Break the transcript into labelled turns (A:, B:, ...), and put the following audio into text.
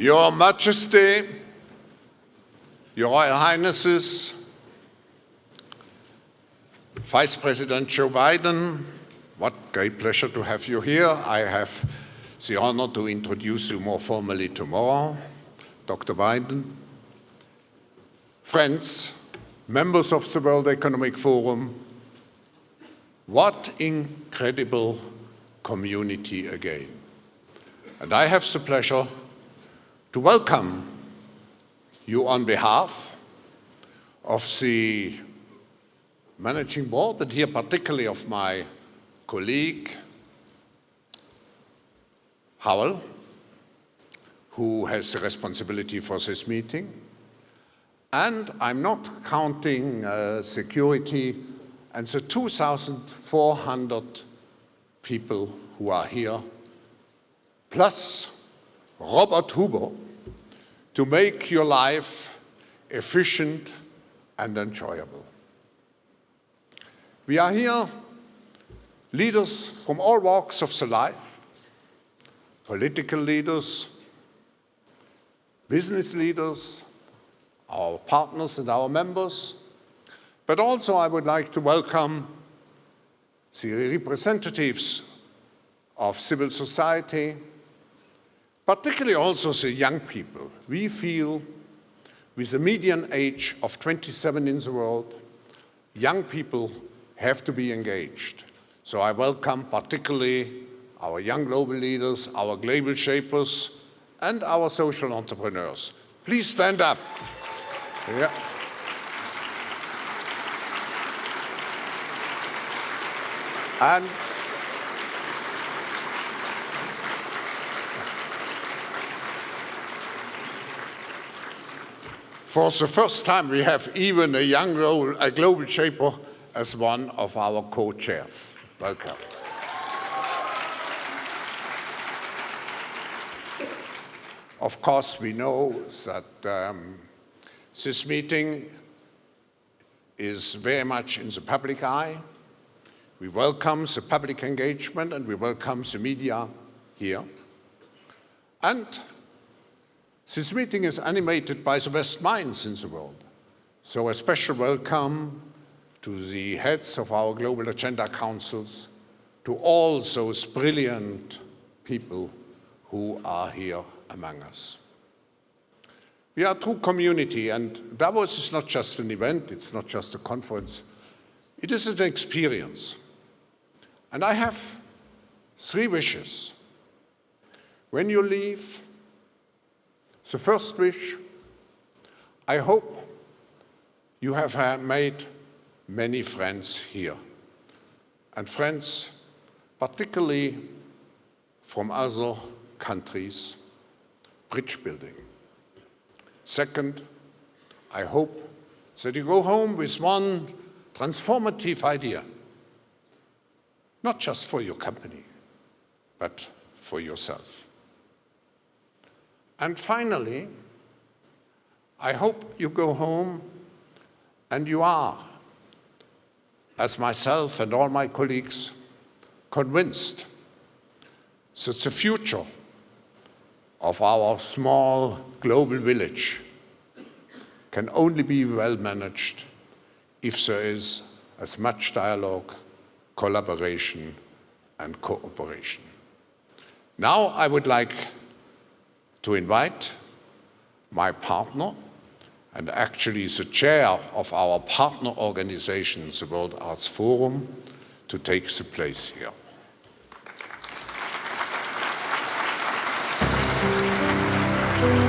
A: Your Majesty, Your Royal Highnesses, Vice President Joe Biden, what great pleasure to have you here. I have the honor to introduce you more formally tomorrow. Dr. Biden, friends, members of the World Economic Forum, what incredible community again. And I have the pleasure to welcome you on behalf of the managing board and here particularly of my colleague Howell, who has the responsibility for this meeting. And I'm not counting uh, security and the 2,400 people who are here, plus Robert Huber, to make your life efficient and enjoyable. We are here, leaders from all walks of the life, political leaders, business leaders, our partners and our members, but also I would like to welcome the representatives of civil society, particularly also the young people. We feel with a median age of 27 in the world, young people have to be engaged. So I welcome particularly our young global leaders, our global shapers, and our social entrepreneurs. Please stand up. Yeah. And for the first time, we have even a young global, a global shaper as one of our co-chairs. Welcome. Of course, we know that um, this meeting is very much in the public eye. We welcome the public engagement and we welcome the media here. And this meeting is animated by the best minds in the world. So a special welcome to the heads of our Global Agenda Councils, to all those brilliant people who are here among us. We are a true community, and Davos is not just an event, it's not just a conference, it is an experience. And I have three wishes. When you leave, the first wish, I hope you have made many friends here. And friends, particularly from other countries, bridge building. Second, I hope that you go home with one transformative idea, not just for your company, but for yourself. And finally, I hope you go home and you are as myself and all my colleagues, convinced that the future of our small global village can only be well managed if there is as much dialogue, collaboration and cooperation. Now I would like to invite my partner, and actually the chair of our partner organization, the World Arts Forum, to take the place here.